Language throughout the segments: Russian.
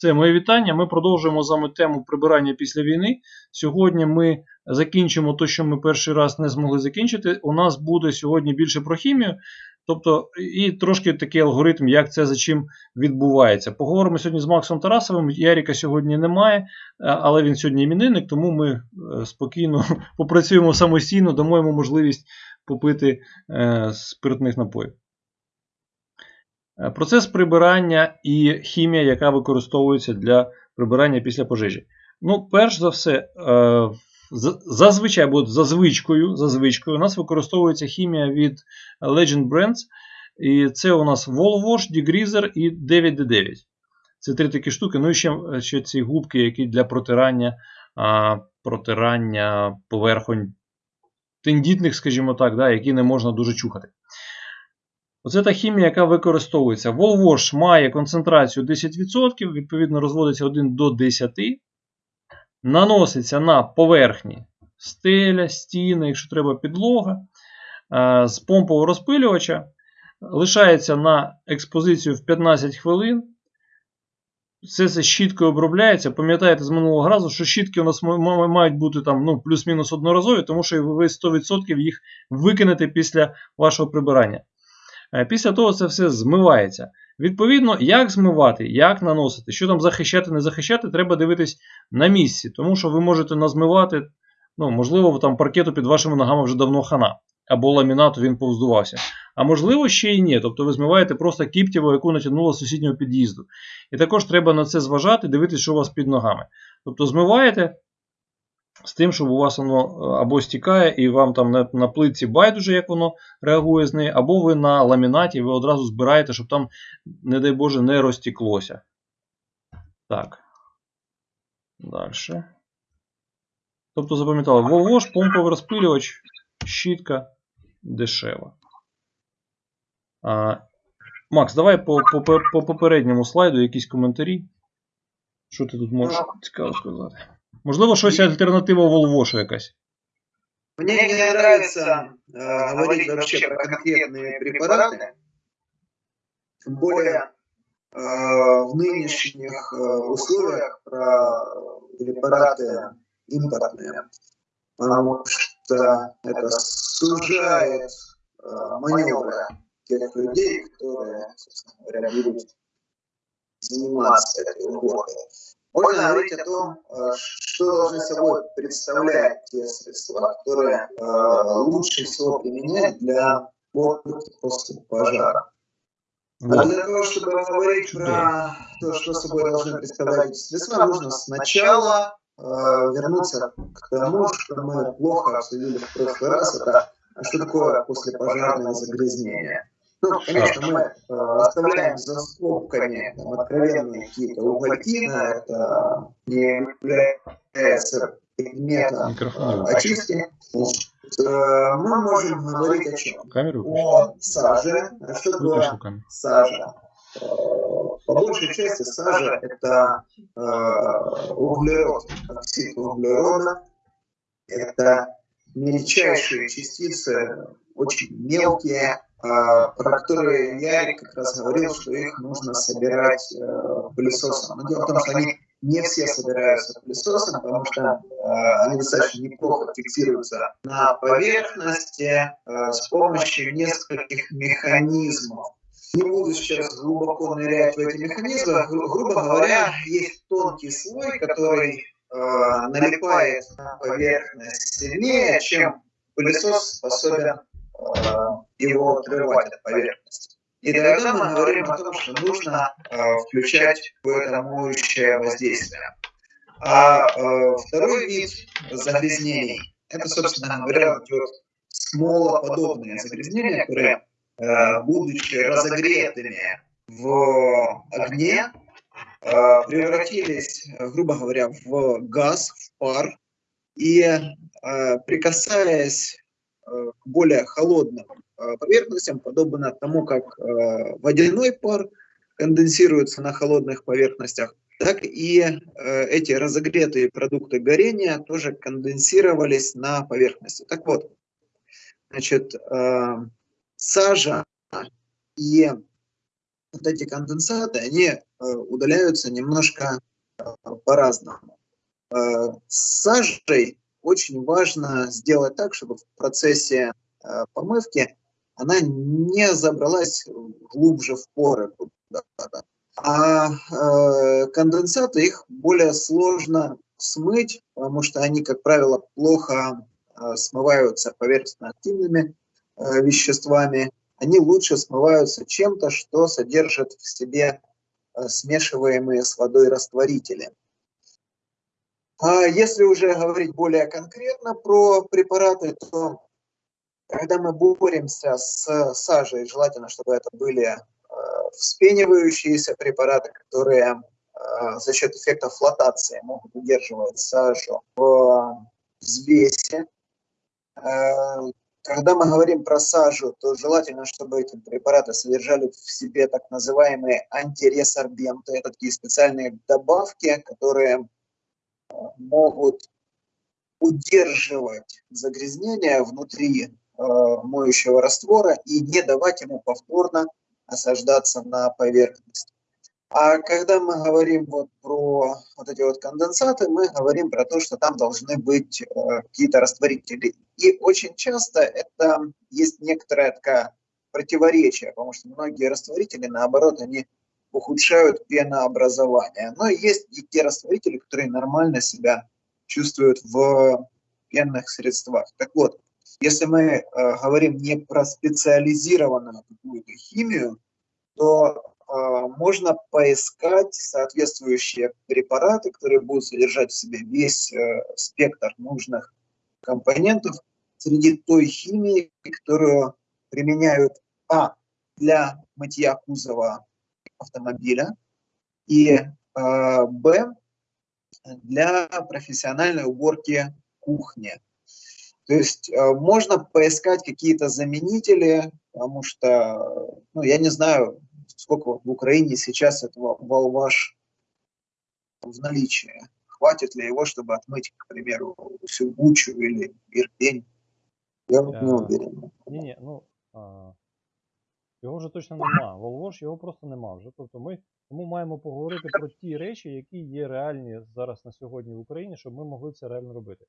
Це моє вітання. Ми продовжуємо з вами тему прибирання після війни. Сьогодні ми закінчимо те, що ми перший раз не змогли закінчити. У нас буде сьогодні більше про хімію, тобто і трошки такий алгоритм, як це за чим відбувається. Поговоримо сьогодні з Максом Тарасовим. Яріка сьогодні немає, але він сьогодні іменинник, тому ми е, спокійно попрацюємо самостійно, дамо йому можливість попити е, спиртних напоїв. Е, процес прибирання і хімія, яка використовується для прибирання після пожежі. Ну, перш за все, е, зазвичай або за звичкою, у нас використовується хімія від Legend Brands. І це у нас Volwash, Degreaser і 9D9. Це три такі штуки. Ну і ще ще ці губки, які для протирання протирання поверхонь тендітних, скажімо так, да, які не можна дуже чухати. Оце та хімія, яка використовується. Волвош має концентрацію 10%, відповідно, розводиться 1 до 10, наноситься на поверхні стеля, стіни, якщо треба підлога, з помпового розпилювача, лишається на експозицію в 15 хвилин. Все це щіткою обробляється. Пам'ятаєте з минулого разу, що щітки у нас мають бути там ну, плюс-мінус одноразові, тому що ви 100% їх викинете після вашого прибирання. Е, після того це все змивається. Відповідно, як змивати, як наносити, що там захищати, не захищати, треба дивитись на місці. Тому що ви можете назмивати, ну, можливо, там паркету під вашими ногами вже давно хана, або ламінату він повздувався. А можливо, ще й ні. Тобто ви змиваєте просто кіптєву, яку натягнуло з сусіднього під'їзду. І також треба на це зважати, дивитися, що у вас під ногами. Тобто змиваєте, з тим, щоб у вас воно е, або стікає, і вам там на, на плитці байдуже, як воно реагує з нею, або ви на ламінаті ви одразу збираєте, щоб там, не дай Боже, не розтіклося. Так. Далі. Тобто, запам'ятали, Волвош, помповий розпилювач, щітка дешева. А, Макс, давай по, по, по попередньому слайду якісь коментарі. Що ти тут можеш цікаво сказати? Можливо, щось альтернатива Волвошу якась. Мне не нравится э, говорить вообще про конкретные препараты, тем более э, в нынешних э, условиях про препараты импортные, потому что это сужает э, маневры тех людей, которые, собственно говоря, будут заниматься этой уборкой. Можно говорить о том, э, что должны собой представлять те средства, которые э, лучше всего применять для уборки после пожара. А для того, чтобы говорить про то, что собой должны представлять средства, нужно сначала э, вернуться к тому, что мы плохо обсудили в прошлый раз, это что такое послепожарное загрязнение. Ну, конечно, мы э, оставляем за скобками там, откровенные какие-то угольки, это не является предметом очистки. Э, мы можем говорить о чем? Камеру о саже. Что такое сажа? Э, по большей части сажа это э, углерод, оксид углерода. Это мельчайшие частицы, очень мелкие, а, про которые Ярик как раз говорил, что их нужно собирать э, пылесосом. Но дело в том, что они не все собираются пылесосом, потому что э, они достаточно неплохо фиксируются на поверхности э, с помощью нескольких механизмов. Не буду сейчас глубоко нырять в эти механизмы. Гру грубо говоря, есть тонкий слой, который налипает на поверхность сильнее, чем пылесос способен его отрывать от поверхности. И тогда мы говорим о том, что нужно э, включать в это моющее воздействие. А э, второй вид загрязнений, это, собственно говоря, идет смолоподобные загрязнения, которые, будучи разогретыми в огне, превратились, грубо говоря, в газ, в пар, и прикасаясь Э, к более холодным э, поверхностям, подобно тому, как э, водяной пар конденсируется на холодных поверхностях, так и эти разогретые продукты горения тоже конденсировались на поверхности. Так вот, значит, сажа и вот эти конденсаты, они э, удаляются немножко э, по-разному. Э, с сажей очень важно сделать так, чтобы в процессе помывки она не забралась глубже в поры. А конденсаты их более сложно смыть, потому что они, как правило, плохо смываются поверхностно-активными веществами они лучше смываются чем-то, что содержит в себе э, смешиваемые с водой растворители. А если уже говорить более конкретно про препараты, то когда мы боремся с сажей, желательно, чтобы это были э, вспенивающиеся препараты, которые э, за счет эффекта флотации могут удерживать сажу в взвесе. Когда мы говорим про сажу, то желательно, чтобы эти препараты содержали в себе так называемые антиресорбенты. Это такие специальные добавки, которые э, могут удерживать загрязнение внутри э, моющего раствора и не давать ему повторно осаждаться на поверхность. А когда мы говорим вот про вот эти вот конденсаты, мы говорим про то, что там должны быть э, какие-то растворители. И очень часто это есть некоторое такое противоречие, потому что многие растворители, наоборот, они ухудшают пенообразование. Но есть и те растворители, которые нормально себя чувствуют в пенных средствах. Так вот, если мы э, говорим не про специализированную какую-то химию, то а, можно поискать соответствующие препараты, которые будут содержать в себе весь э, спектр нужных компонентов среди той химии, которую применяют А для мытья кузова автомобиля и а, Б для профессиональной уборки кухни. То есть э, можно поискать какие-то заменители, потому что, ну, я не знаю, сколько в Украине сейчас этого волваш в наличии. Хватит ли его, чтобы отмыть, к примеру, всю Бучу или Ирпень? Я вот не уверен. Ні, ні, ну а, його вже точно нема. Волвош його просто нема вже. Тобто ми тому маємо поговорити про ті речі, які є реальні зараз на сьогодні в Україні, щоб ми могли це реально робити.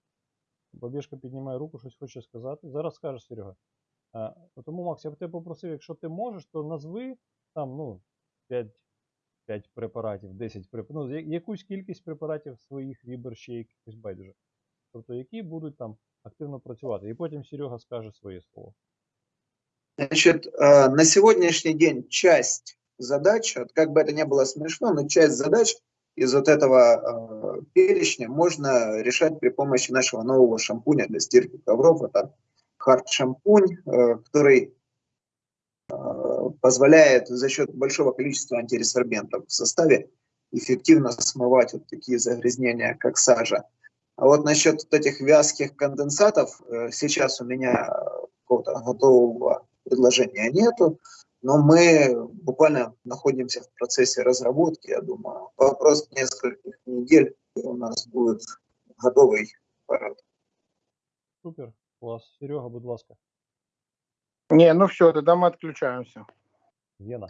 Бабішка піднімає руку, щось хоче сказати. Зараз скажеш, Серега. А, тому, Макс, я б тебе попросив, якщо ти можеш, то назви там, ну, 5 5 препаратів, 10 препаратів, ну, якусь кількість препаратів своїх вибір ще якихось байдуже. Тобто, які будуть там активно працювати. І потім Серега скаже своє слово. Значит, на сегодняшний день часть задач, вот как бы это ни было смешно, но часть задач из вот этого перечня можно решать при помощи нашего нового шампуня для стирки ковров. Это хард-шампунь, который позволяет за счет большого количества антиресорбентов в составе эффективно смывать вот такие загрязнения, как сажа. А вот насчет вот этих вязких конденсатов, э, сейчас у меня какого-то готового предложения нету, но мы буквально находимся в процессе разработки, я думаю. Вопрос нескольких недель, у нас будет готовый аппарат. Супер, класс. Серега, будь ласка. Не, ну все, тогда мы отключаемся. Гена.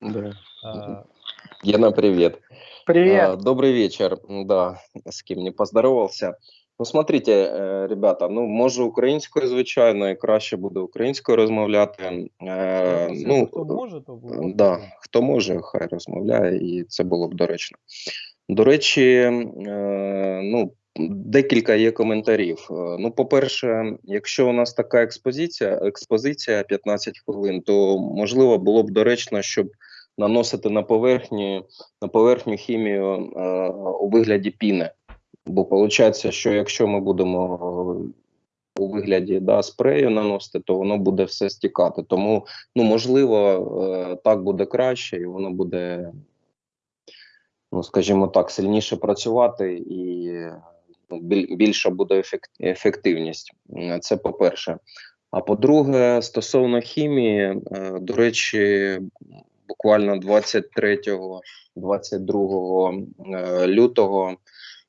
Да. А, Гена, привет. Привет. А, добрый вечер. Да, с кем не поздоровался. Ну, смотрите, э, ребята, ну, може українською, звичайно, і краще буде українською розмовляти. Е, ну, Хто може, то буде. Да, хто може, хай розмовляє, і це було б доречно. До речі, е, ну, Декілька є коментарів. Е, ну, по-перше, якщо у нас така експозиція, експозиція 15 хвилин, то можливо було б доречно, щоб наносити на поверхню на поверхню хімію е, у вигляді піни. Бо виходить, що якщо ми будемо у вигляді да, спрею наносити, то воно буде все стікати. Тому, ну можливо, е, так буде краще, і воно буде, ну скажімо так, сильніше працювати і більша буде ефективність. Це по-перше. А по-друге, стосовно хімії, е, до речі, буквально 23-22 е, лютого е,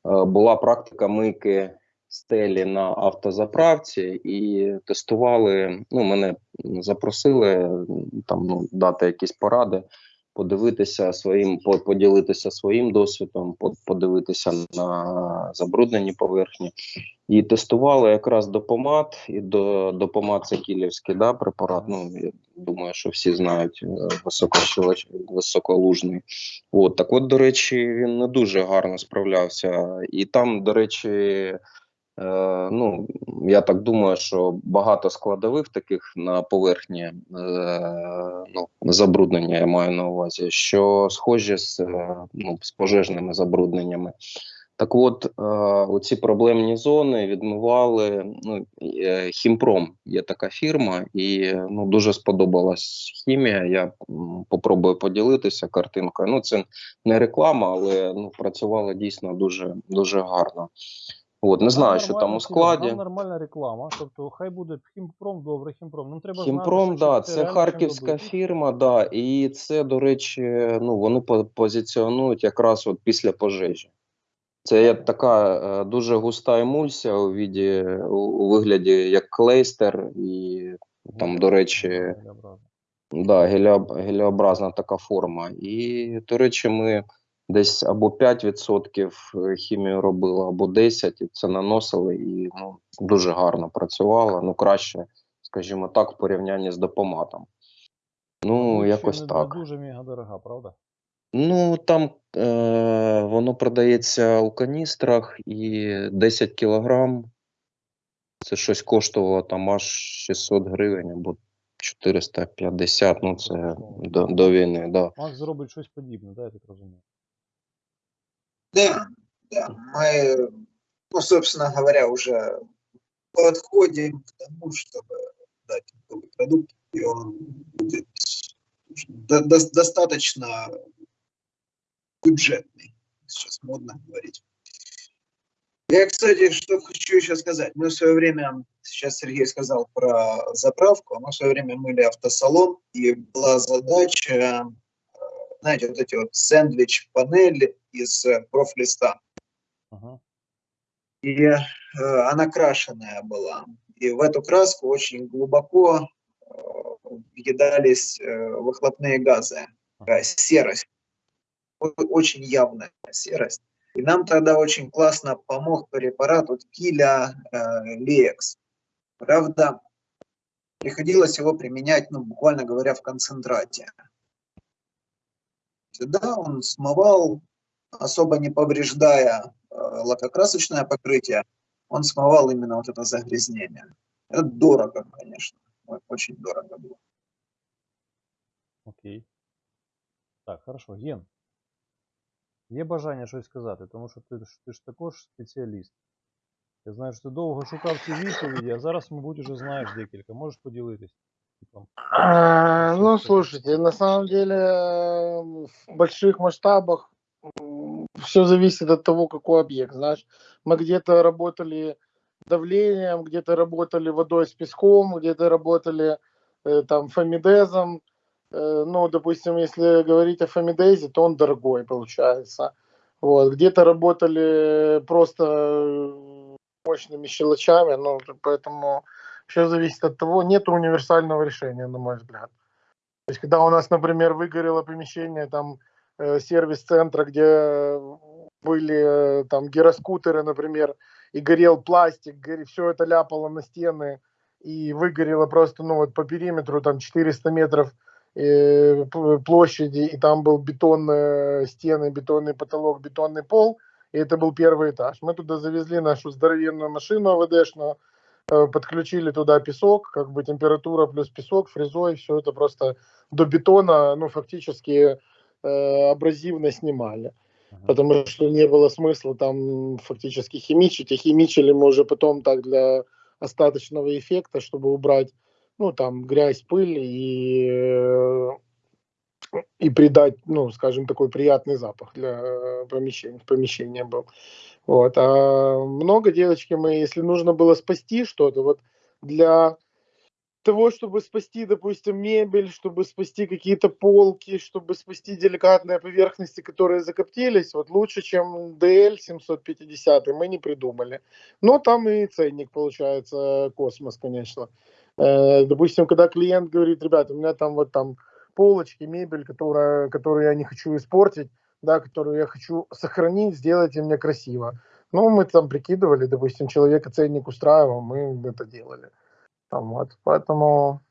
була практика мийки стелі на автозаправці і тестували. Ну, мене запросили там ну, дати якісь поради, подивитися своїм, по- поділитися своїм досвідом, по- подивитися на забруднені поверхні. І тестували якраз допомат, і до допомат це кілівський да, препарат. Ну я думаю, що всі знають е, високолужний. От так, от, до речі, він не дуже гарно справлявся. І там, до речі, ну я так думаю, що багато складових таких на поверхні е, ну, забруднення, я маю на увазі, що схожі з, е, ну, з пожежними забрудненнями. Так от, е, оці проблемні зони відмивали ну, е, Хімпром. Є така фірма, і ну, дуже сподобалась хімія. Я попробую поділитися картинкою. Ну, це не реклама, але ну, працювала дійсно дуже, дуже гарно. От, не знаю, що там у складі. Там нормальна реклама. Тобто, хай буде хімпром, добре, хімпром. Нам треба Хімпром, знати, да, це харківська фірма, да, і це, до речі, ну вони позиціонують якраз от після пожежі. Це є така е, дуже густа емульсія у віді, у, вигляді як клейстер, і там, до речі, да, геліобразна така форма. І, до речі, ми десь або 5% хімію робили, або 10%, і це наносили, і ну, дуже гарно працювало. Ну, краще, скажімо так, в порівнянні з допоматом. Ну, ще якось не так. дуже мега дорога, правда? Ну, там е, воно продається у каністрах і 10 кілограм. Це щось коштувало там аж 600 гривень або 450, ну це до, до війни, да. Макс зробить щось подібне, да, я так розумію. Да, да, мы, ну, собственно говоря, уже подходим к тому, чтобы дать готовый продукт, и он будет до- до- достаточно бюджетный, сейчас модно говорить. Я, кстати, что хочу еще сказать. Мы в свое время, сейчас Сергей сказал про заправку, мы в свое время мыли автосалон, и была задача, знаете, вот эти вот сэндвич-панели из э, профлиста. Ага. И э, она крашеная была. И в эту краску очень глубоко э, въедались э, выхлопные газы, такая серость, очень явная серость. И нам тогда очень классно помог препарат от Киля э, Леекс. Правда, приходилось его применять, ну, буквально говоря, в концентрате Да, он смывал, особо не повреждая э, лакокрасочное покрытие, он смывал именно вот это загрязнение. Это дорого, конечно, о- очень дорого было. Окей. Так, хорошо. Ген. Є бажання щось сказати, тому що ти, ж- ти ж також спеціаліст. Я знаю, що ти довго шукав ці відповіді, а зараз, мабуть, уже знаєш декілька. Можеш поділитись? Там. А, Ну, слушайте, на самом деле э, в больших масштабах все зависит от того, какой объект. Знаешь, мы где-то работали давлением, где-то работали водой с песком, где-то работали э, там фамидезом. Э, ну, допустим, если говорить о фамидезе, то он дорогой получается. Вот, где-то работали просто э, мощными щелочами, ну, поэтому все зависит от того, нет универсального решения, на мой взгляд. То есть, когда у нас, например, выгорело помещение, там, э, сервис-центра, где были э, там гироскутеры, например, и горел пластик, все это ляпало на стены, и выгорело просто, ну, вот по периметру, там, 400 метров э, площади, и там был бетонные стены, бетонный потолок, бетонный пол, и это был первый этаж. Мы туда завезли нашу здоровенную машину АВДшную, э, подключили туда песок, как бы температура плюс песок, фрезой, все это просто до бетона, ну, фактически э, абразивно снимали. Потому что не было смысла там фактически химичить, и химичили мы уже потом так для остаточного эффекта, чтобы убрать, ну, там, грязь, пыль и, э, и придать, ну, скажем, такой приятный запах для э, помещения, помещения был. Вот. А много девочки мы, если нужно было спасти что-то, вот для того, чтобы спасти, допустим, мебель, чтобы спасти какие-то полки, чтобы спасти деликатные поверхности, которые закоптились, вот лучше, чем DL 750 мы не придумали. Но там и ценник получается космос, конечно. Э, допустим, когда клиент говорит, ребята, у меня там вот там полочки, мебель, которая, которую я не хочу испортить, да, которую я хочу сохранить, сделайте мне красиво. Ну, мы там прикидывали, допустим, человека ценник устраивал, мы это делали. Там, вот, поэтому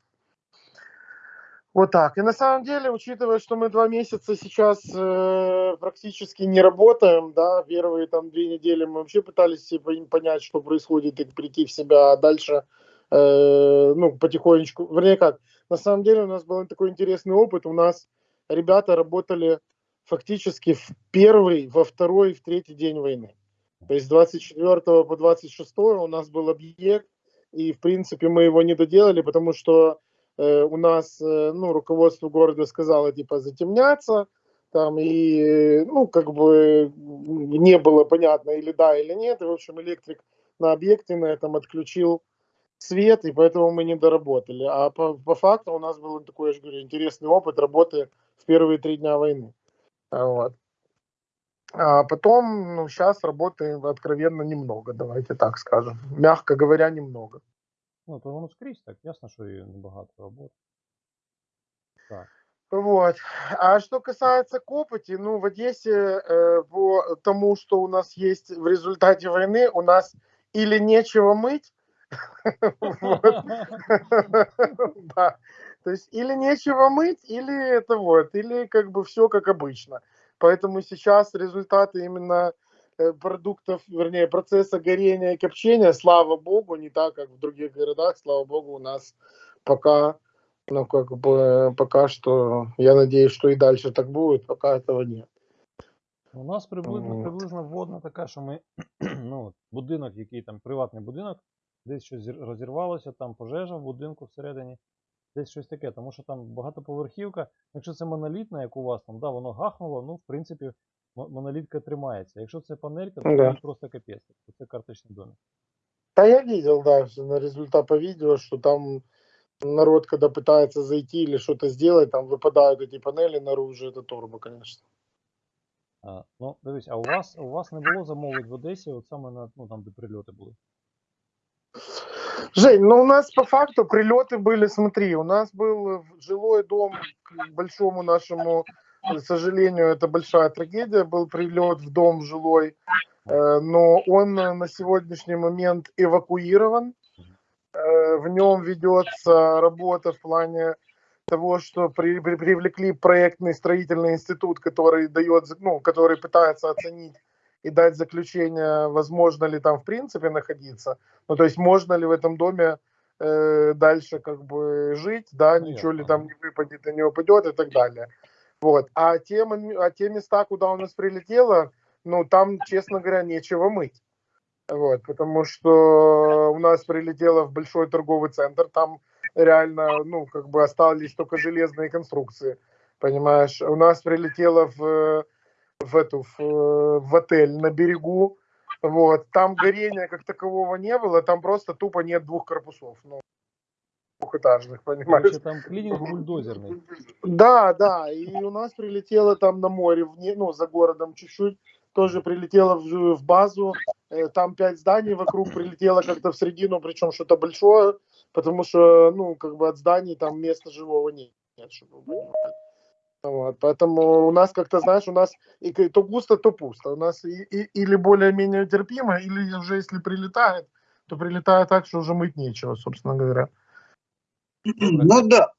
вот так. И на самом деле, учитывая, что мы два месяца сейчас э, практически не работаем, да, первые там две недели мы вообще пытались понять, что происходит, и прийти в себя, а дальше, э, ну, потихонечку, вернее как, на самом деле у нас был такой интересный опыт, у нас ребята работали фактически в первый, во второй, в третий день войны. То есть с 24 по 26 у нас был объект, и в принципе мы его не доделали, потому что э, у нас, э, ну, руководство города сказало, типа, затемняться, там, и, ну, как бы не было понятно, или да, или нет, и, в общем, электрик на объекте на этом отключил свет, и поэтому мы не доработали. А по, по факту у нас был такой, я же говорю, интересный опыт работы в первые три дня войны. Вот. А потом, ну, сейчас работы откровенно немного, давайте так скажем. Мягко говоря, немного. Ну, то воно скрізь так, ясно, що і небагато роботи. Так. Вот. А что касается копоти, ну, в Одессе э, по тому, что у нас есть в результате войны, у нас или нечего мыть. То есть или нечего мыть, или это вот, или как бы все как обычно. Поэтому сейчас результаты именно э, продуктов, вернее, процесса горения и копчения, слава богу, не так, как в других городах, слава богу, у нас пока, ну, как бы, пока что, я надеюсь, что и дальше так будет, пока этого нет. У нас приблизно, приблизно вводна така, що ми ну, будинок, який там приватний будинок, десь щось розірвалося, там пожежа в будинку всередині, Десь щось таке, тому що там багатоповерхівка, якщо це монолітна, як у вас там, да, воно гахнуло, ну, в принципі, монолітка тримається. Якщо це панелька, то да. просто капець. Це карточний домик. Да, я видел, да, на результат по видео, что там народ, когда пытается зайти или что-то сделать, там выпадают эти панели наружу, это турбо, конечно. А, ну, дивись, а у вас у вас не було замовлень в Одесі, от саме на ну, там, де прильоти були? Жень, ну у нас по факту прилеты были, смотри, у нас был жилой дом к большому нашему, к сожалению, это большая трагедия, был прилет в дом жилой, э, но он на сегодняшний момент эвакуирован, э, в нем ведется работа в плане того, что при, при, привлекли проектный строительный институт, который дает, ну, который пытается оценить и дать заключение, возможно ли там в принципе находиться. Ну, то есть можно ли в этом доме э, дальше как бы жить, да, Понятно. ничего ли там не выпадет и не упадет и так далее. Вот. А те, а те места, куда у нас прилетело, ну, там, честно говоря, нечего мыть. Вот, потому что у нас прилетело в большой торговый центр, там реально, ну, как бы остались только железные конструкции, понимаешь. У нас прилетело в в эту в, в отель на берегу. Вот. Там горения как такового не было, там просто тупо нет двух корпусов. Ну, двухэтажных, понимаешь? Короче, там клининг бульдозерный. Да, да, и у нас прилетело там на море, в, ну, за городом чуть-чуть, тоже прилетело в, в базу, э, там пять зданий вокруг прилетело как-то в середину, причем что-то большое, потому что, ну, как бы от зданий там места живого нет, чтобы вы понимали. Вот, поэтому у нас как-то, знаешь, у нас и то густо, то пусто. У нас и, и, или более-менее терпимо, или уже если прилетает, то прилетает так, что уже мыть нечего, собственно говоря. Ну да.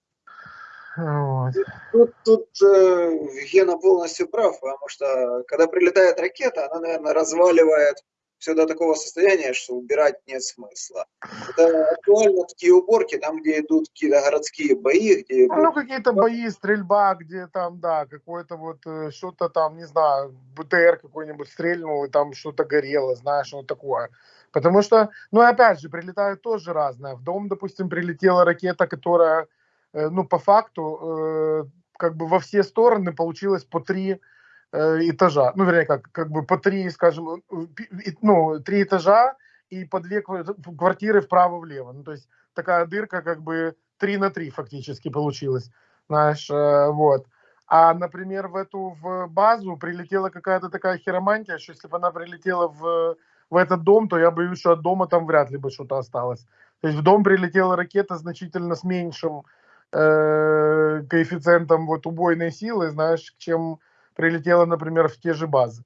Вот. Тут, тут э, Гена полностью прав, потому что когда прилетает ракета, она, наверное, разваливает все до такого состояния, что убирать нет смысла. Это актуально такие уборки, там, где идут какие-то городские бои, где... Ну, какие-то бои, стрельба, где там, да, какое-то вот э, что-то там, не знаю, БТР какой-нибудь стрельнул, и там что-то горело, знаешь, вот такое. Потому что, ну, опять же, прилетают тоже разное. В дом, допустим, прилетела ракета, которая, э, ну, по факту, э, как бы во все стороны получилось по три этажа, ну, вернее, как, как бы по три, скажем, э, ну, три этажа и по две квартиры вправо-влево. Ну, то есть такая дырка как бы 3 на 3 фактически получилось. Знаешь, э, вот. А, например, в эту в базу прилетела какая-то такая хиромантия, что если бы она прилетела в, в этот дом, то я боюсь, что от дома там вряд ли бы что-то осталось. То есть в дом прилетела ракета значительно с меньшим э, коэффициентом вот убойной силы, знаешь, чем прилетела, например, в те же базы.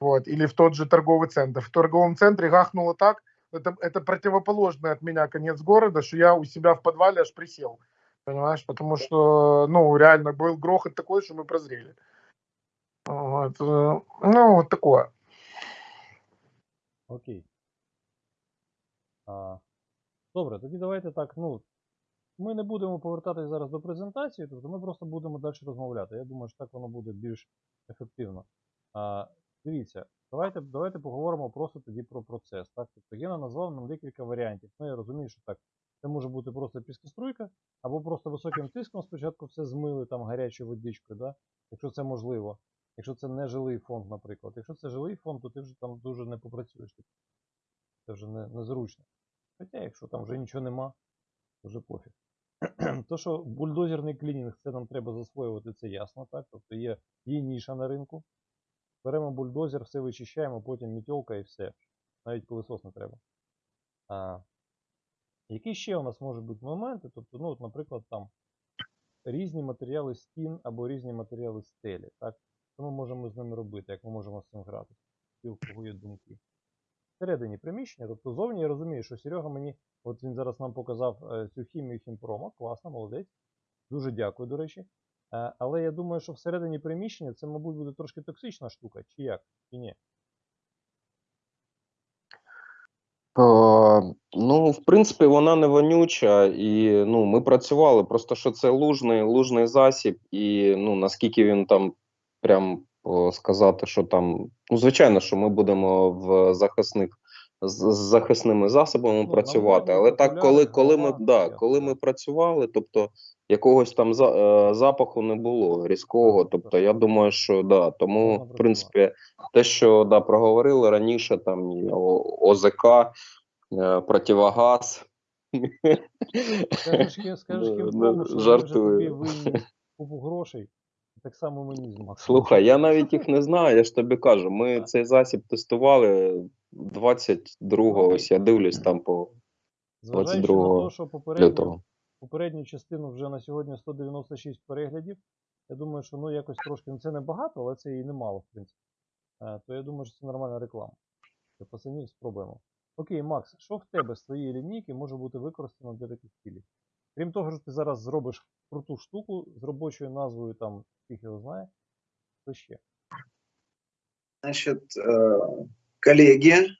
Вот, или в тот же торговый центр. В торговом центре гахнуло так, это, это противоположный от меня конец города, что я у себя в подвале аж присел. Понимаешь, потому что, ну, реально был грохот такой, что мы прозрели. Вот, э, ну, вот такое. Окей. А, добре, тоді давайте так. Ну, ми не будемо повертатись зараз до презентації, тобто ми просто будемо далі розмовляти. Я думаю, що так воно буде більш ефективно. А, дивіться, давайте, давайте поговоримо просто тоді про процес. Так? Тобто Гена назвав нам декілька варіантів. Ну, я розумію, що так. Це може бути просто піскоструйка, або просто високим тиском спочатку все змили там гарячою водичкою, да? якщо це можливо. Якщо це не жилий фонд, наприклад. Якщо це жилий фонд, то ти вже там дуже не попрацюєш. Це вже не, незручно. Хоча, якщо там вже нічого нема, то вже пофіг. То, що бульдозерний клінінг, це нам треба засвоювати, це ясно, так? Тобто є, є ніша на ринку. Беремо бульдозер, все вичищаємо, потім мітьолка і все. Навіть пилисос не треба. А, які ще у нас можуть бути моменти? Тобто, ну, от, наприклад, там різні матеріали стін або різні матеріали стелі. Так? Що ми можемо з ними робити, як ми можемо з цим грати? І у кого є думки. Всередині приміщення, тобто зовні я розумію, що Серега мені, от він зараз нам показав е, цю хімію хімпрома, класно, молодець. Дуже дякую, до речі. Е, але я думаю, що всередині приміщення це, мабуть, буде трошки токсична штука, чи як? Чи ні? Е, Ну, в принципі, вона не вонюча, і ну, ми працювали. Просто що це лужний, лужний засіб, і ну, наскільки він там прям сказати, що там. Ну, звичайно, що ми будемо в захисних з з захисними засобами Ну, працювати. Але так, коли, коли ми да, коли ми працювали, тобто якогось там за, е, запаху не було різкого. Тобто, я думаю, що да, тому в принципі те, що да, проговорили раніше, там ОЗК, е, противогаз. Скажеш, скажеш вже жартую. тобі грошей. Так само мені з Максом. Слухай, я навіть їх не знаю, я ж тобі кажу. Ми Так. цей засіб тестували 22-го, ось я дивлюсь там по Зважаючи на 22 те, що попередню, попередню частину вже на сьогодні 196 переглядів, я думаю, що ну якось трошки, ну це не багато, але це і немало, в принципі. Е, То я думаю, що це нормальна реклама. Для пацанів спробуємо. Окей, Макс, що в тебе з твоєї лінійки може бути використано для таких цілей? Крім того, що ти зараз зробиш круту штуку з робочою назвою, там, всіх його знає, що ще? Значит, э, коллеги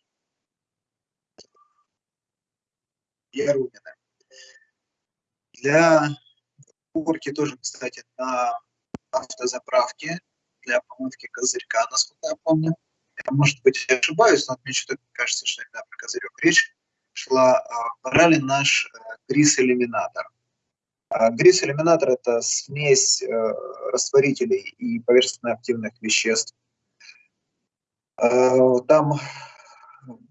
Ярунина. Для уборки тоже, кстати, на автозаправке для помывки козырька, насколько я помню. Я, может быть, ошибаюсь, но мне что-то кажется, что именно про козырек речь шла. А, Брали наш э, А Грис-элиминатор – это смесь э, растворителей и поверхностно-активных веществ. Э, Там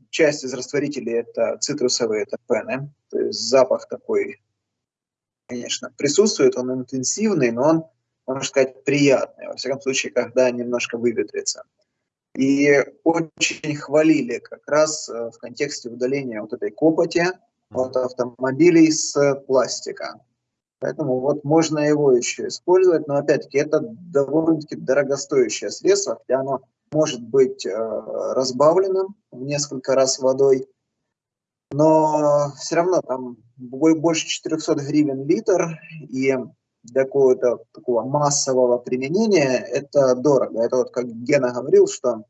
часть из растворителей это цитрусовые терпены, то есть запах такой, конечно, присутствует, он интенсивный, но он, можно сказать, приятный, во всяком случае, когда немножко выветрится. И очень хвалили как раз э, в контексте удаления вот этой копоти от автомобилей с пластика. Поэтому вот можно его еще использовать, но опять-таки это довольно-таки дорогостоящее средство, хотя оно может быть э, разбавленным в несколько раз водой, но все равно там бо- больше 400 гривен литр, и для какого-то такого массового применения это дорого. Это вот как Гена говорил, что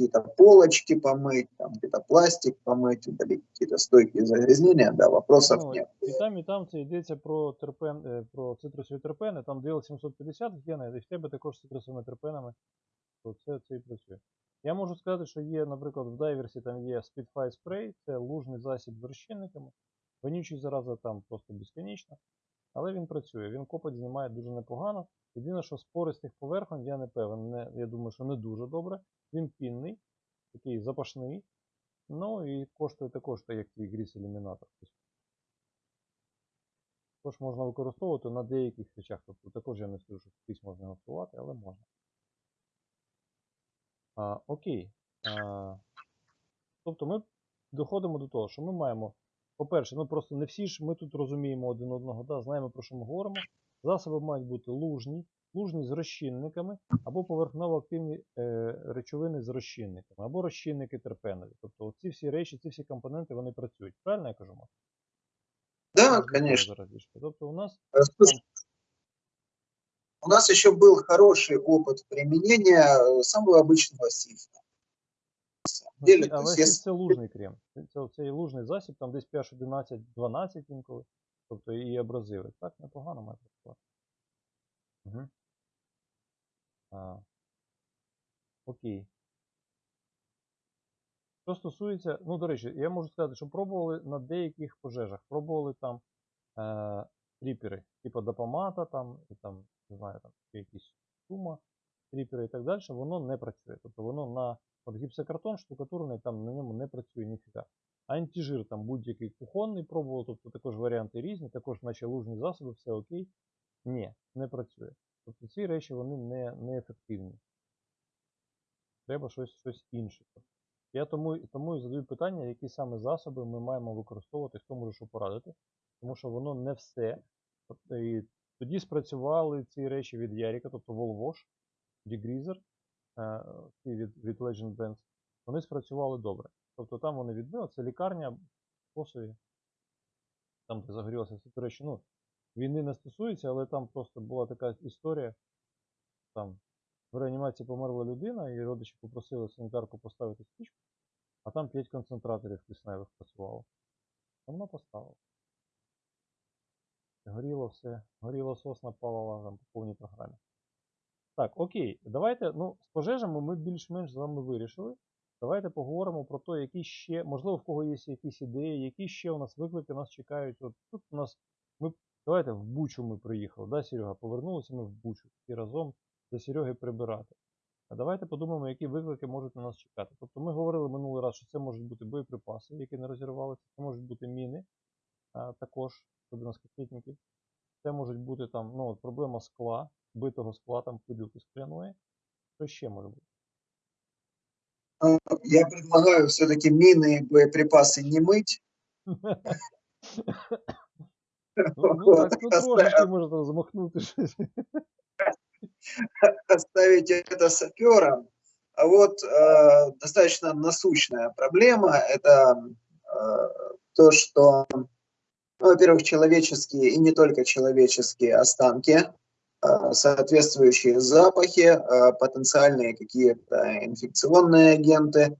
какие-то полочки помыть, там где-то пластик помыть, удалить какие-то стойкие загрязнения, да, вопросов Ну, нет. І там, і там це йдеться про терпен, е, про цитрусові терпени, там DL 750 гена, і в тебе також з цитрусовими терпенами, то це, це і працює. Я можу сказати, що є, наприклад, в дайверсі там є Spitfire Spray, це лужний засіб з розчинниками. Вонючий зараза там просто безконічно, Але він працює, він копоть знімає дуже непогано. Єдине, що з пористих поверхонь, я не певен, не, я думаю, що не дуже добре. Він пінний, такий запашний. Ну і коштує також, так, як і гріс ілюмінатор. Також можна використовувати на деяких речах. Тобто також я не скажу, що скрізь можна готувати, але можна. А, окей. А, тобто ми доходимо до того, що ми маємо, по-перше, ну просто не всі ж ми тут розуміємо один одного, да, знаємо про що ми говоримо. Засоби мають бути лужні, лужні з розчинниками або поверхново-активні е, речовини з розчинниками, або розчинники терпенові. Тобто ці всі речі, ці всі компоненти вони працюють. Правильно я кажу? Макс? Да, Зараз до цього конечно. зараз більше. Тобто у нас Э, слушай, У нас еще был хороший опыт применения э, самого обычного сифа. То але есть це, лужний крем. Це, це, цей лужний засіб, там десь pH 11-12 інколи. Тобто і абразиви. Так, непогано має працювати. Угу. А, окей. Що стосується, ну, до речі, я можу сказати, що пробували на деяких пожежах, пробували там е, тріпери, типу допомата, там, і там, не знаю, там якісь сума, тріпери і так далі, воно не працює. Тобто воно на от гіпсокартон штукатурний, там на ньому не працює ніфіга. Антижир там будь-який кухонний пробував, тобто також варіанти різні, також наче лужні засоби, все окей. Ні, не працює. Тобто ці речі вони не, не ефективні. Треба щось, щось інше. Я тому, тому і задаю питання, які саме засоби ми маємо використовувати, хто може що порадити. Тому що воно не все. І тоді спрацювали ці речі від Яріка, тобто е, ці від, від Legend Brands. Вони спрацювали добре. Тобто там вони відбили, це лікарня в Косові, там, де загорілося все. До речі, ну, війни не стосується, але там просто була така історія. Там в реанімації померла людина, і родичі попросили санітарку поставити свічку, а там 5 концентраторів кисневих працювало. Вона поставила. Горіло все, горіло сосна палала там по повній програмі. Так, окей, давайте, ну, з пожежами ми більш-менш з вами вирішили. Давайте поговоримо про те, які ще, можливо, в кого є якісь ідеї, які ще у нас виклики нас чекають. От тут у нас, ми, давайте в Бучу ми приїхали, да, Серега? Повернулися ми в Бучу і разом за Сереги прибирати. А давайте подумаємо, які виклики можуть на нас чекати. Тобто ми говорили минулий раз, що це можуть бути боєприпаси, які не розірвалися, це можуть бути міни, а, також, особливо скакетників. Це можуть бути там, ну, от проблема скла, битого скла, там пилюки скляної. Що ще може бути? э, Я предлагаю все-таки мины и боеприпасы не мыть. Ну, ну так, ну трошечки оставить это саперам. А вот э, достаточно насущная проблема – это э, то, что, ну, во-первых, человеческие и не только человеческие останки, соответствующие запахи, э, потенциальные какие-то инфекционные агенты.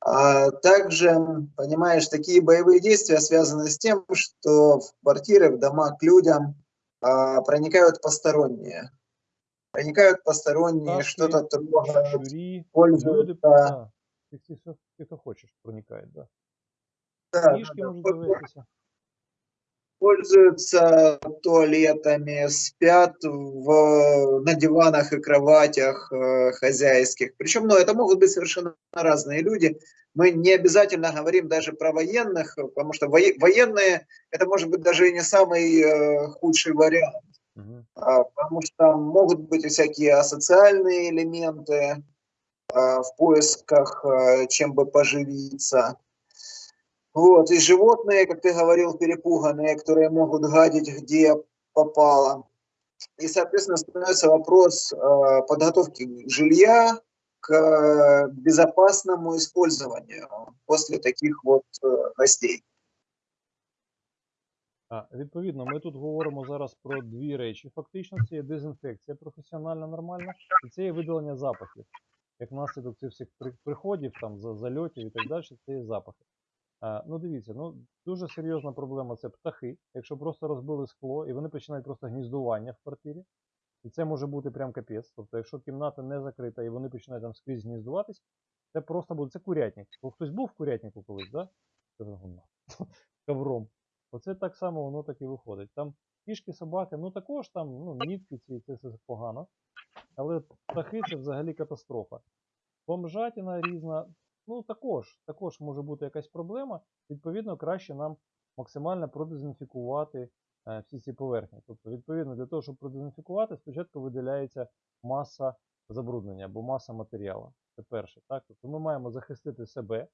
А также, понимаешь, такие боевые действия связаны с тем, что в квартиры, в дома к людям а, проникают посторонние проникают посторонние, Пташки, что-то трогают, Щурі, люди, пользуются. да. Всі, всі, всі, хто хочеш, проникають, да. Да, Книжки да, можуть да. Пользуются туалетами, спят в, на диванах и кроватях э, хозяйских. Причем, ну, это могут быть совершенно разные люди. Мы не обязательно говорим даже про военных, потому что воe- военные это может быть даже и не самый э, худший вариант. Угу. А, потому что могут быть и всякие асоциальные элементы а, в поисках, а, чем бы поживиться. Вот, и животные, как ты говорил, перепуганные, которые могут гадить где попало. И, соответственно, становится вопрос а, подготовки жилья к а, безопасному использованию после таких вот э, гостей. А, відповідно, ми тут говоримо зараз про дві речі. Фактично, це є дезінфекція професіональна, нормальна, і це є видалення запахів. Як наслідок цих всіх при- приходів, там, за- зальотів і так далі, це є запахи. А, ну дивіться, ну дуже серйозна проблема це птахи. Якщо просто розбили скло і вони починають просто гніздування в квартирі, і це може бути прям капець. Тобто, якщо кімната не закрита і вони починають там скрізь гніздуватись, це просто буде це курятник. Бо хтось був в курятнику колись, да? Ковром. Оце так само воно так і виходить. Там кішки, собаки, ну також там ну, нітки ці, це все погано. Але птахи це взагалі катастрофа. Бомжатина різна, ну також, також може бути якась проблема. Відповідно, краще нам максимально продезінфікувати е, всі ці поверхні. Тобто, відповідно, для того, щоб продезінфікувати, спочатку виділяється маса забруднення або маса матеріалу. Це перше. Так? Тобто ми маємо захистити себе,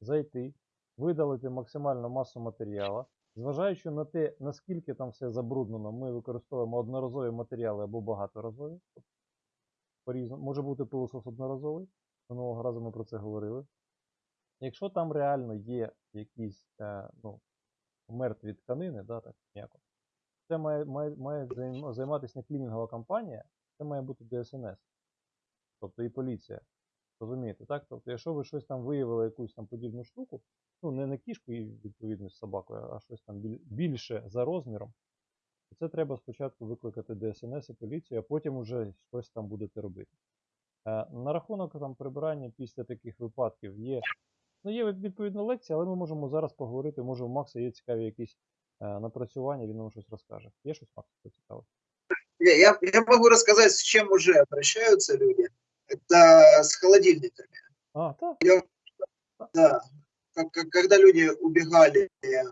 зайти, видалити максимальну масу матеріалу. Зважаючи на те, наскільки там все забруднено, ми використовуємо одноразові матеріали або багаторазові. Тобто. Може бути пилосос одноразовий, минулого разу ми про це говорили. Якщо там реально є якісь е, ну, мертві тканини, да, так, м'яко, це має, має, має займатися не клінінгова компанія, це має бути ДСНС, тобто і поліція. Розумієте, так? Тобто, якщо ви щось там виявили, якусь там подібну штуку, ну не на кішку і відповідно з собакою, а щось там більше за розміром, то це треба спочатку викликати ДСНС і поліцію, а потім уже щось там будете робити. Е, На рахунок там прибирання після таких випадків є. Ну, є відповідна лекція, але ми можемо зараз поговорити. Може, у Макса є цікаві якісь е, напрацювання, він нам щось розкаже. Є щось, Макс, що цікаве? Я, я, я могу рассказать, с чем уже обращаются люди. Это с холодильниками. А, так. Да. Как- как- Когда люди убегали э,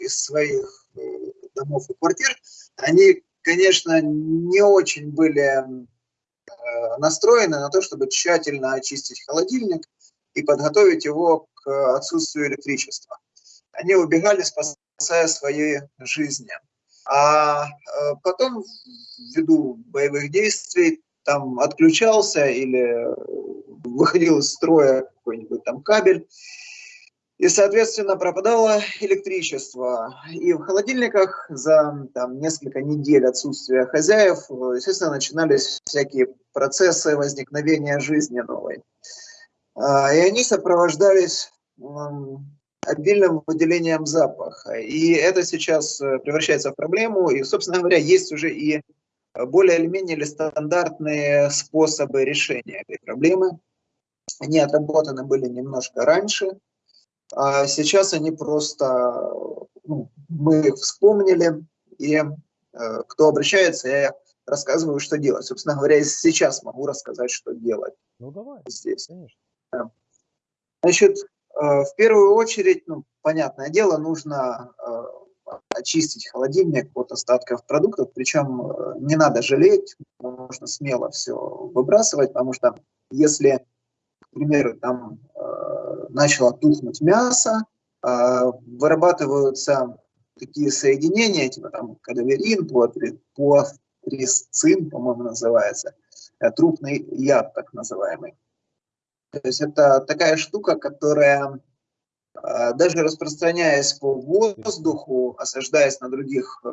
из своих э, домов и квартир, они, конечно, не очень были э, настроены на то, чтобы тщательно очистить холодильник и подготовить его к отсутствию электричества. Они убегали, спасая свои жизни. А э, потом, ввиду боевых действий, там отключался или э, выходил из строя какой-нибудь там кабель, и, соответственно, пропадало электричество. И в холодильниках за там, несколько недель отсутствия хозяев, э, естественно, начинались всякие процессы возникновения жизни новой. А, И они сопровождались обильным выделением запаха. И это сейчас э, превращается в проблему. И, собственно говоря, есть уже и более или менее стандартные способы решения этой проблемы. Они отработаны были немножко раньше, а сейчас они просто, ну, мы их вспомнили, и э, кто обращается, я рассказываю, что делать. Собственно говоря, сейчас могу рассказать, что делать Ну давай, здесь. конечно. Значит, э, в первую очередь, ну, понятное дело, нужно э, очистить холодильник от остатков продуктов, причем э, не надо жалеть, можно смело все выбрасывать, потому что если, к примеру, там начало тухнуть мясо, э, вырабатываются такие соединения, типа там кадаверин, пуатрисцин, по-моему, называется, э, трупный яд так называемый. То есть это такая штука, которая э, даже распространяясь по воздуху, осаждаясь на других э,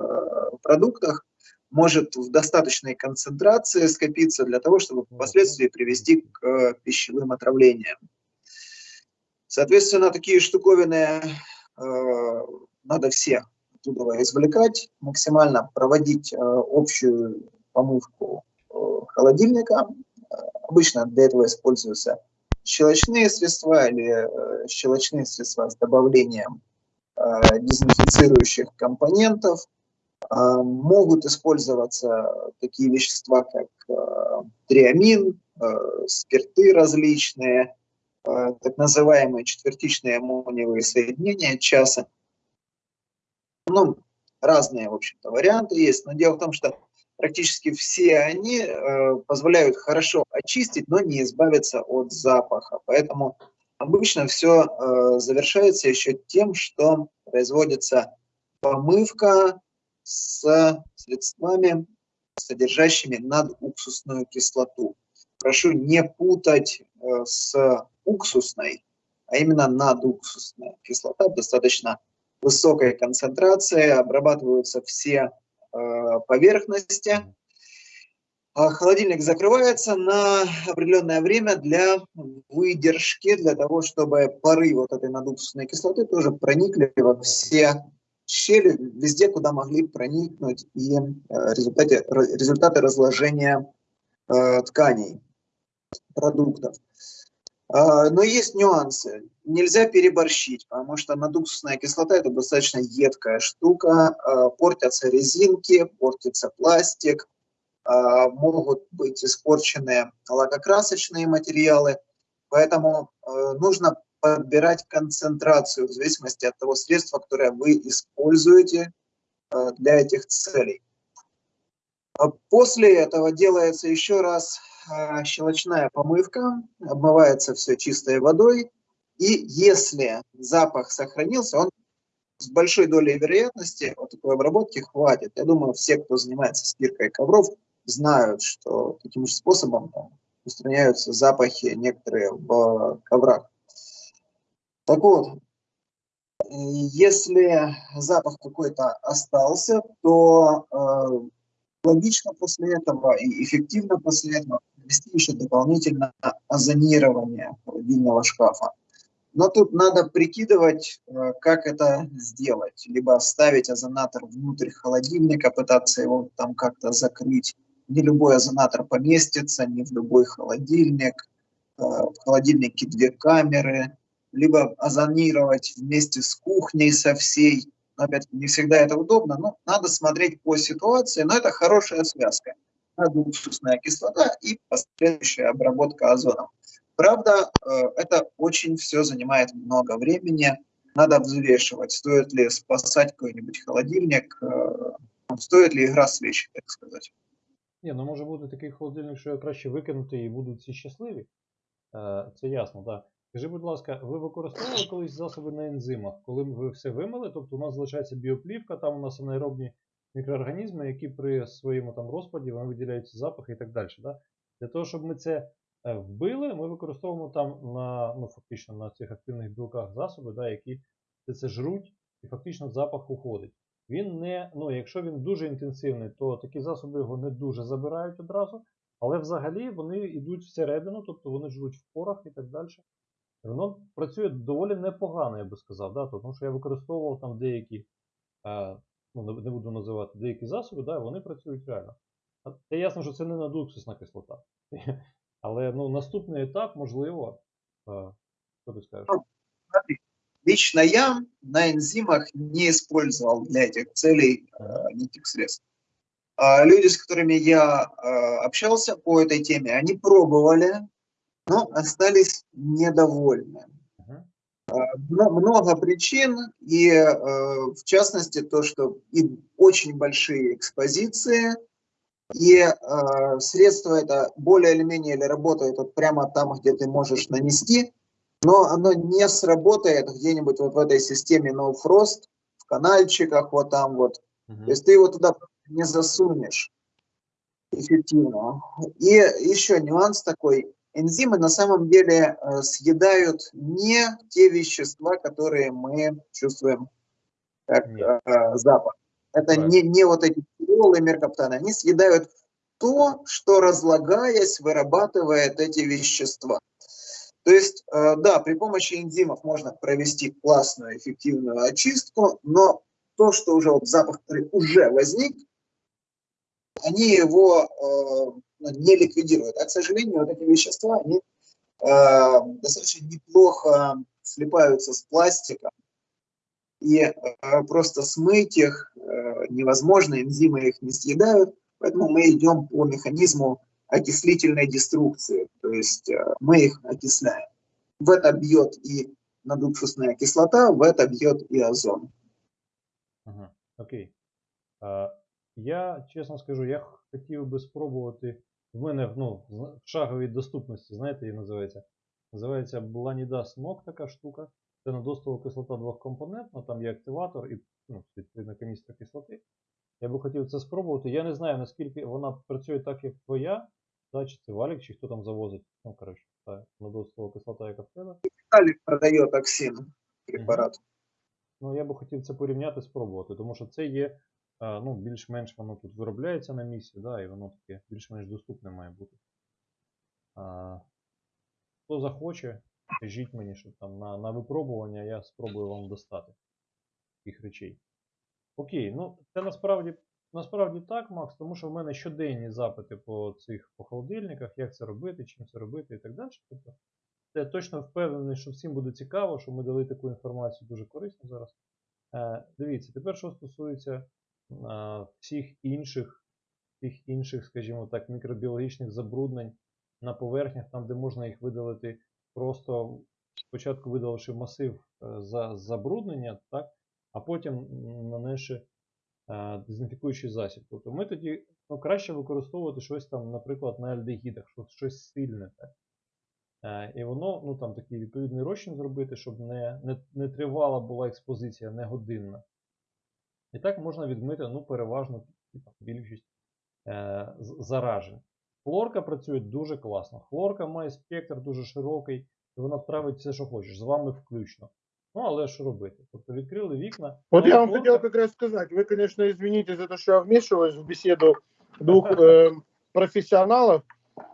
продуктах, может в достаточной концентрации скопиться для того, чтобы впоследствии привести к э, пищевым отравлениям. Соответственно, такие штуковины э, надо все оттуда извлекать, максимально проводить э, общую помывку э, холодильника. Обычно для этого используются щелочные средства или э, щелочные средства с добавлением э, дезинфицирующих компонентов. Э, Могут использоваться такие вещества, как э, триамин, э, спирты различные, так называемые четвертичные аммониевые соединения часа. Ну, разные, в общем-то, варианты есть, но дело в том, что практически все они э, позволяют хорошо очистить, но не избавиться от запаха. Поэтому обычно все э, завершается еще тем, что производится помывка с средствами, содержащими надуксусную кислоту. Прошу не путать э, с уксусной, а именно надуксусная кислота достаточно высокой концентрации, обрабатываются все э, поверхности. А Холодильник закрывается на определенное время для выдержки, для того, чтобы пары вот этой надуксусной кислоты тоже проникли во все щели, везде, куда могли проникнуть и э, результате, р- результаты разложения э, тканей, продуктов. А, Но есть нюансы. Нельзя переборщить, потому что надуксусная кислота это достаточно едкая штука. а, Портятся резинки, портится пластик, а, могут быть испорчены лакокрасочные материалы. Поэтому э, нужно подбирать концентрацию в зависимости от того средства, которое вы используете э, для этих целей. После этого делается еще раз щелочная помывка, обмывается все чистой водой, и если запах сохранился, он с большой долей вероятности вот такой обработки хватит. Я думаю, все, кто занимается стиркой ковров, знают, что таким же способом там, устраняются запахи некоторые в коврах. Так вот, если запах какой-то остался, то э, логично после этого и эффективно после этого ввести еще дополнительно озонирование холодильного шкафа. Но тут надо прикидывать, э, как это сделать. Либо ставить озонатор внутрь холодильника, пытаться его там как-то закрыть. Не любой озонатор поместится, не в любой холодильник. Э, в холодильнике две камеры. Либо озонировать вместе с кухней со всей. опять не всегда это удобно, но надо смотреть по ситуации. Но это хорошая связка Надо уксусная кислота и последующая обработка озоном. Правда, э, это очень все занимает много времени. Надо взвешивать, стоит ли спасать какой-нибудь холодильник, э, стоит ли игра свечи, так сказать. Ні, ну може бути такий холодильник, що його краще викинути і будуть всі щасливі. Е, Це ясно, так. Да. Скажи, будь ласка, ви використовували колись засоби на ензимах, коли ви все вимили, тобто у нас залишається біоплівка, там у нас анаеробні мікроорганізми, які при своєму там розпаді вони виділяють запахи і так далі. Да? Для того, щоб ми це Е, вбили, ми використовуємо там на ну, фактично на цих активних білках засоби, да, які це жруть, і фактично запах уходить. Він не, ну, Якщо він дуже інтенсивний, то такі засоби його не дуже забирають одразу, але взагалі вони йдуть всередину, тобто вони жруть в порах і так далі. Воно працює доволі непогано, я би сказав, да, тому що я використовував там деякі, е, ну, не буду називати деякі засоби, да, вони працюють реально. Це ясно, що це не надуксусна кислота. Але ну, наступний етап, можливо, що ти скажеш? Лично я на энзимах не использовал для этих целей э, никаких средств. А люди, с которыми я э, общался по этой теме, они пробовали, но остались недовольны. Много причин, и э, в частности то, что и очень большие экспозиции – и э, средство это более или менее или работает вот прямо там, где ты можешь нанести, но оно не сработает где-нибудь вот в этой системе No Frost, в канальчиках вот там вот. Mm-hmm. То есть ты его туда не засунешь эффективно. И еще нюанс такой. Энзимы на самом деле э, съедают не те вещества, которые мы чувствуем как э, запах. Это не, не вот эти тяжелые меркаптаны. Они съедают то, что разлагаясь вырабатывает эти вещества. То есть, э, да, при помощи энзимов можно провести классную, эффективную очистку, но то, что уже вот запах уже возник, они его не ликвидируют. А, к сожалению, вот эти вещества, они э, достаточно неплохо слипаются с пластиком, и э, просто смыть их э, невозможно, энзимы их не съедают, поэтому мы идем по механизму окислительной деструкции, то есть э, мы их окисляем. В это бьет и надуксусная кислота, в это бьет и озон. Окей. А, я, чесно скажу, я хотів би спробувати. В мене ну, в шаговій доступності, знаєте, її називається. Називається Blanidas NOC така штука. Це недостова кислота двохкомпонентна, там є активатор і ну, відповідно каністра кислоти. Я би хотів це спробувати. Я не знаю, наскільки вона працює так, як твоя, да, чи це валік, чи хто там завозить. Ну, коротше, та недостова кислота, яка в тебе. Валік продає токсин препарат. Ну, я би хотів це порівняти, спробувати, тому що це є ну, більш-менш воно тут виробляється на місці, да, і воно таке більш-менш доступне має бути. А, Хто захоче, Скажіть мені, що там на на випробування я спробую вам достати таких речей. Окей, ну це насправді насправді так, Макс, тому що в мене щоденні запити по цих по холодильниках, як це робити, чим це робити і так далі. Тобто, я точно впевнений, що всім буде цікаво, що ми дали таку інформацію дуже корисно зараз. Е, Дивіться, тепер, що стосується всіх інших, всіх інших, скажімо так, мікробіологічних забруднень на поверхнях, там, де можна їх видалити просто спочатку видаливши масив е, за забруднення, так, а потім нанесши е, дезінфікуючий засіб. Тобто ми тоді ну, краще використовувати щось там, наприклад, на альдегідах, щось, сильне. Так? Е, І воно, ну там такий відповідний розчин зробити, щоб не, не, не тривала була експозиція, не годинна. І так можна відмити ну, переважно типу, більшість е, з- заражень. Хлорка працює дуже класно. Хлорка має спектр дуже широкий, і вона травить все, що хочеш, з вами включно. Ну, але що робити? Тобто відкрили вікна. Вот але я вам хлорка- хотел как раз сказать, вы, конечно, извините за то, что я вмешиваюсь в беседу двух э, профессионалов.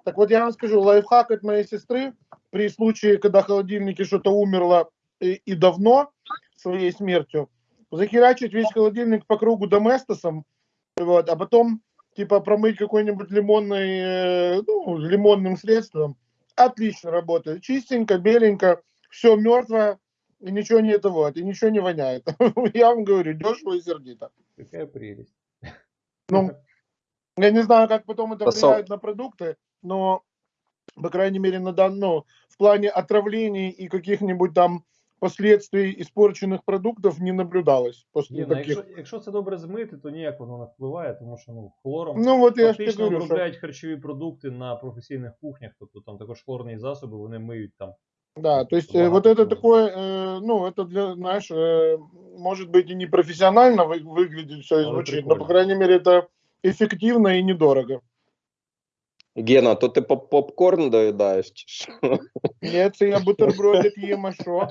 Так вот я вам скажу, лайфхак от моей сестры при случае, когда в холодильнике что-то умерло и, и давно своей смертью, захерачить весь холодильник по кругу доместосом, вот, а потом типа промыть какой-нибудь лимонной, э, ну, лимонным средством. Отлично работает. Чистенько, беленько, все мертвое, и ничего не это вот, и ничего не воняет. Я вам говорю, дешево и сердито. Яка прелість. Ну, я не знаю, как потом это Посол. влияет на продукты, но, по крайней мере, на дан- ну, в плане отравлений и каких-нибудь там последствий испорченных продуктов не наблюдалось после Ні, ну, таких. якщо, якщо це добре змити, то ніяк воно не впливає, тому що ну, хлором Ну вот я же тебе фактично говорю, что, обробляють харчові продукти на професійних кухнях, тобто там також хлорні засоби, вони миють там. да, то есть э, Ладно, вот это ладно. такое, э, ну это для, знаешь, э, может быть и не профессионально вы- выглядит все и Але звучит, но прикольно. по крайней мере это эффективно и недорого. Гена, то ти поп- попкорн доїдаєш чи що? Нет, це я бутербродик їм, а що?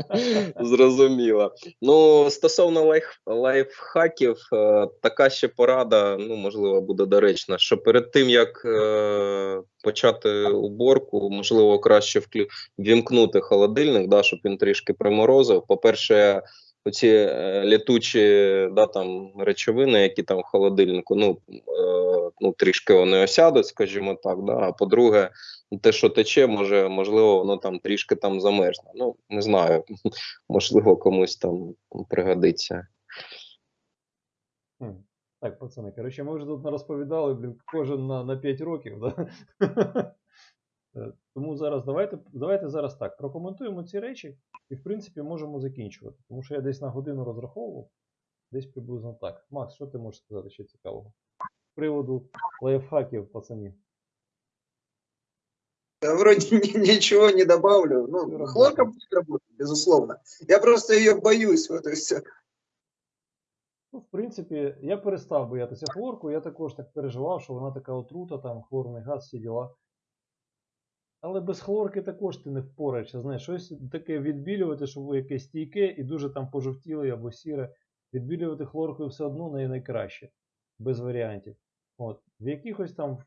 Зрозуміло. Ну, стосовно лайф, лайфхаків, е, така ще порада, ну, можливо, буде доречна, що перед тим, як е, почати уборку, можливо, краще вклю... вімкнути холодильник, да, щоб він трішки приморозив. По-перше, оці е, літучі да, там, речовини, які там в холодильнику, ну, е, ну, трішки вони осядуть, скажімо так. Да? А по-друге, те, що тече, може, можливо, воно там трішки там замерзне. Ну, не знаю, можливо, комусь там пригодиться. Так, пацани, коротше, ми вже тут розповідали, блін, кожен на, на 5 років. Да? Е, Тому зараз давайте, давайте зараз так, прокоментуємо ці речі і, в принципі, можемо закінчувати. Тому що я десь на годину розраховував, десь приблизно так. Макс, що ти можеш сказати ще цікавого? З приводу лайфхаків, пацанів. Я вроде ни- ничего не добавлю. Ну, хлорка будет работать, безусловно. Я просто ее боюсь, вот и все. Ну, в принципі, я перестав боятися хлорку, я також так переживав, що вона така отрута, там хлорний газ, всі діла. Але без хлорки також ти не впораєшся. Знаєш, щось таке відбілювати, щоб якесь стійке і дуже там пожовтіле або сіре. Відбілювати хлоркою все одно не найкраще, без варіантів. От. В якихось там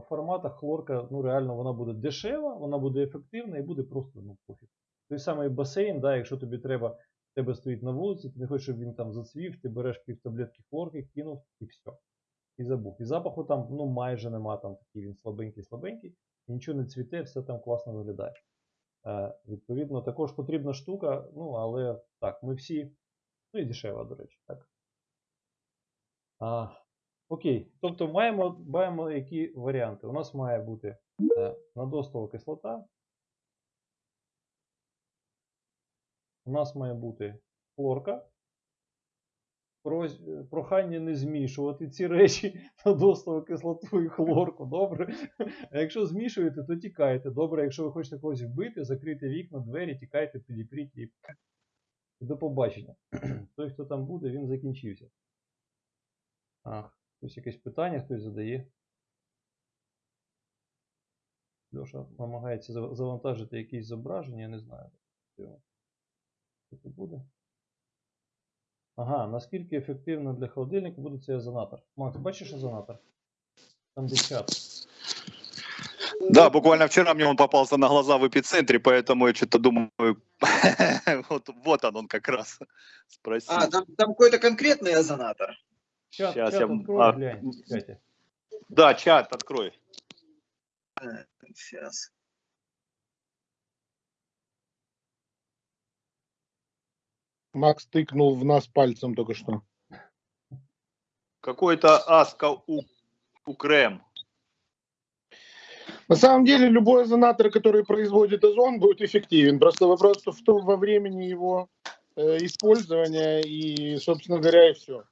форматах хлорка, ну реально вона буде дешева, вона буде ефективна і буде просто ну, пофіг. Той самий басейн, да, якщо тобі треба, тебе стоїть на вулиці, ти не хочеш, щоб він там зацвів, ти береш пів таблетки хлорки, кинув і все. І забув. І запаху там ну, майже нема, там такий він слабенький-слабенький, нічого не цвіте, все там класно виглядає. Е, відповідно, також потрібна штука, ну, але так, ми всі, ну і дешева, до речі, так. А, окей, тобто маємо, маємо які варіанти. У нас має бути е, надостова кислота. У нас має бути хлорка. Прохання не змішувати ці речі на надостову кислоту і хлорку. Добре. А якщо змішуєте, то тікайте. Добре, якщо ви хочете когось вбити, закрийте вікна, двері, тікайте, підіпріть і до побачення. Той, хто там буде, він закінчився. А, хтось якесь питання, хтось задає. Льоша намагається завантажити якісь зображення, я не знаю. Що це буде. Ага, наскільки ефективно для холодильника буде цей озонатор? Макс, бачиш озонатор? Там де чат. Да, буквально вчера мне он попался на глаза в эпицентре, поэтому я что-то думаю, вот, вот он, он как раз спросил. А, там, там какой-то конкретный озонатор. Чат, Щас чат я- открой, а, глянь. Да, чат открой. Сейчас. Макс тыкнул в нас пальцем только что. Какой-то Аска у, Укрем. На самом деле любой озонатор, который производит озон, будет эффективен. Просто вопрос в том во времени его э, использования и, собственно говоря, и все.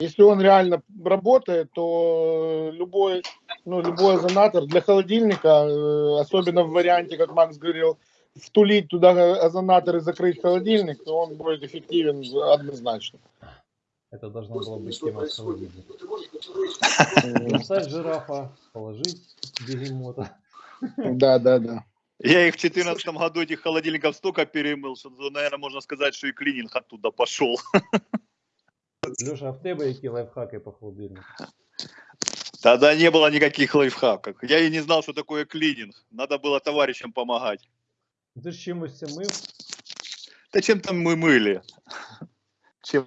Если он реально работает, то любой, ну, любой озонатор для холодильника, э, особенно в варианте, как Макс говорил, втулить туда озонатор и закрыть холодильник, то он будет эффективен однозначно. Это должна была быть тема. Достать жирафа, положить бегемота. Да, да, да. Я их в 2014 году, этих холодильников столько перемыл, что, наверное, можно сказать, что и клининг оттуда пошел. Леша, а в тебе які лайфхаки по холодильнику? Тогда не было никаких лайфхаков. Я и не знал, что такое клининг. Надо было товарищам помогать. Ти ж чимось мив? Да чем там мы мыли? Чем?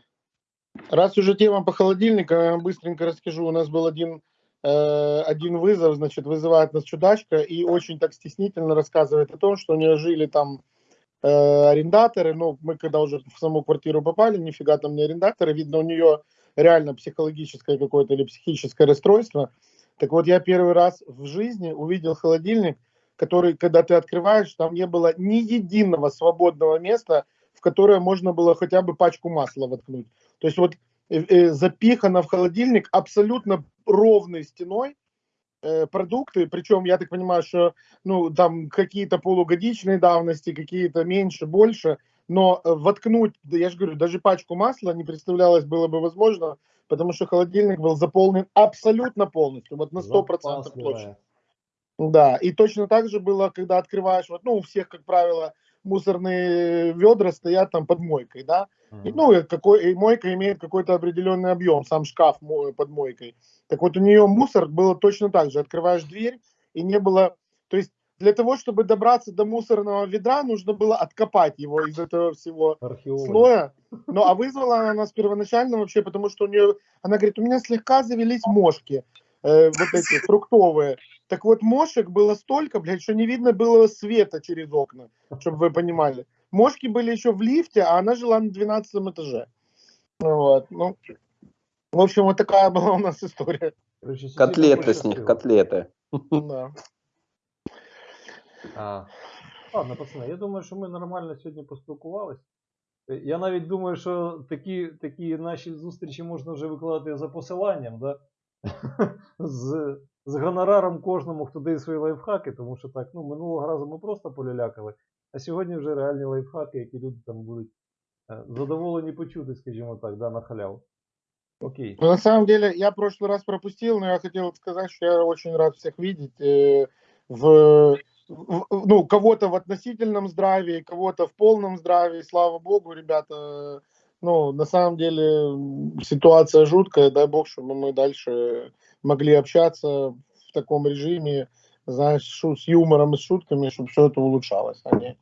Раз уже тема по холодильнику, я быстренько расскажу. У нас был один, э, один вызов, значит, вызывает нас чудачка и очень так стеснительно рассказывает о том, что у нее жили там э, арендаторы. Ну, мы когда уже в саму квартиру попали, нифига там не арендаторы. Видно, у нее реально психологическое какое-то или психическое расстройство. Так вот, я первый раз в жизни увидел холодильник, который, когда ты открываешь, там не было ни единого свободного места, в которое можно было хотя бы пачку масла воткнуть. То есть вот э, э, запихано в холодильник абсолютно ровной стеной э, продукты, причем я так понимаю, что ну там какие-то полугодичные давности, какие-то меньше, больше, но э, воткнуть, да я же говорю, даже пачку масла не представлялось было бы возможно, потому что холодильник был заполнен абсолютно полностью, вот на 100% Запас площадь. Да, и точно так же было, когда открываешь, вот, ну, у всех, как правило, мусорные ведра стоят там под мойкой, да, и, ну, какой, и мойка имеет какой-то определенный объем, сам шкаф под мойкой. Так вот, у нее мусор было точно так же, открываешь дверь, и не было, то есть для того, чтобы добраться до мусорного ведра, нужно было откопать его из этого всего Археологи. слоя. Ну, а вызвала она нас первоначально вообще, потому что у нее, она говорит, у меня слегка завелись мошки, э, вот эти фруктовые. Так вот, мошек было столько, блядь, что не видно было света через окна, чтобы вы понимали. Мошки были еще в лифте, а она жила на 12 этаже. Ну Вот, ну, в общем, вот такая была у нас история. Короче, сусідам Котлеты с них, пощастило. котлеты. Да. А, ладно, пацани, я думаю, що ми нормально сьогодні поспілкувались. Е, Я навіть думаю, що такі, такі наші зустрічі можна вже викладати за посиланням, да? з, з гонораром кожному, хто дає свої лайфхаки, тому що так, ну, минулого разу ми просто полялякали, а сьогодні вже реальні лайфхаки, які люди там будуть е, задоволені почути, скажімо так, да, на халяву. Окей. Ну, на самом деле, я прошлый раз пропустил, но я хотел сказать, что я очень рад всех видеть э, в, в- ну, кого-то в относительном здравии, кого-то в полном здравии. Слава богу, ребята. Ну, на самом деле, м, ситуация жуткая. Дай бог, чтобы мы дальше могли общаться в таком режиме, знаешь, шу- с юмором и с шутками, чтобы все это улучшалось, а не,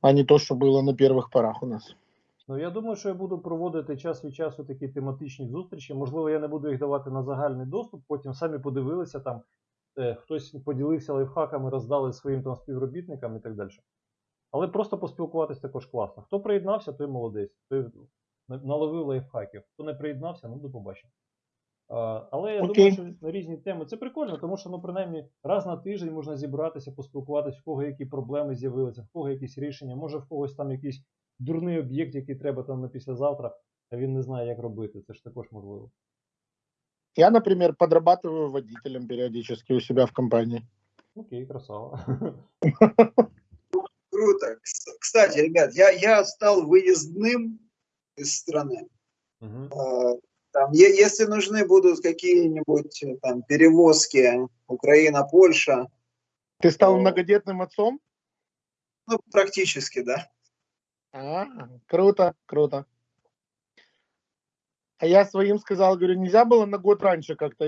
а не то, что было на первых порах у нас. Ну, я думаю, що я буду проводити час від часу такі тематичні зустрічі. Можливо, я не буду їх давати на загальний доступ, потім самі подивилися там, е, хтось поділився лайфхаками, роздали своїм там співробітникам і так далі. Але просто поспілкуватись також класно. Хто приєднався, той молодець, той на- наловив лайфхаків. Хто не приєднався, ну до побачення. А, але я Окей. думаю, що на різні теми це прикольно, тому що ну, принаймні раз на тиждень можна зібратися, поспілкуватися, в кого які проблеми з'явилися, в кого якісь рішення, може в когось там якийсь дурний об'єкт, який треба там на післязавтра, а він не знає, як робити. Це ж також можливо. Я, например, подрабатываю водителем периодически у себя в компании. Окей, красава. Круто. Кс- Кстати, ребят, я, я стал выездным из страны. Э, Там, если нужны будут какие-нибудь э, там перевозки Украина-Польша, Ты стал О. многодетным отцом? ну, практически, да. А, круто, круто. А я своим сказал, говорю, нельзя было на год раньше как-то